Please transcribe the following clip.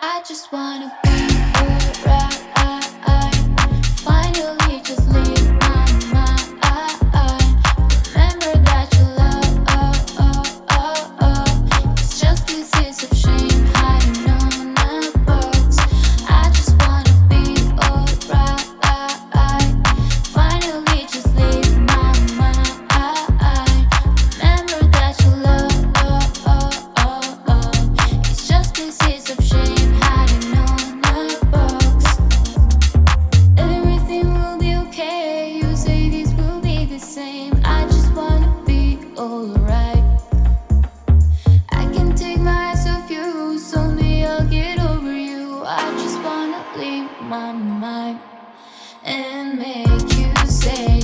I just wanna be alright. finally just leave. leave my mind and make you say